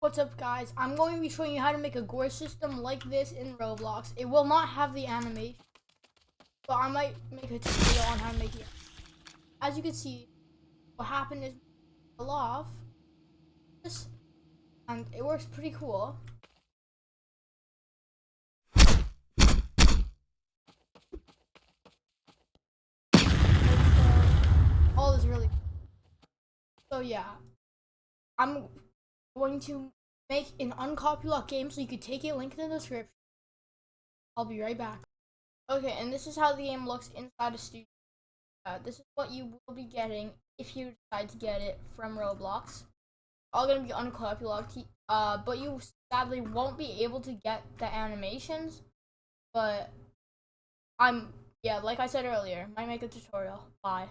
What's up guys? I'm going to be showing you how to make a gore system like this in Roblox. It will not have the animation, but I might make a tutorial on how to make it. As you can see, what happened is fell off and it works pretty cool. All is really so yeah. I'm going to make an uncopylock game so you could take a link in the description. I'll be right back. Okay, and this is how the game looks inside a studio. Uh, this is what you will be getting if you decide to get it from Roblox. All gonna be uncopylocked, uh, but you sadly won't be able to get the animations. But I'm, yeah, like I said earlier, might make a tutorial. Bye.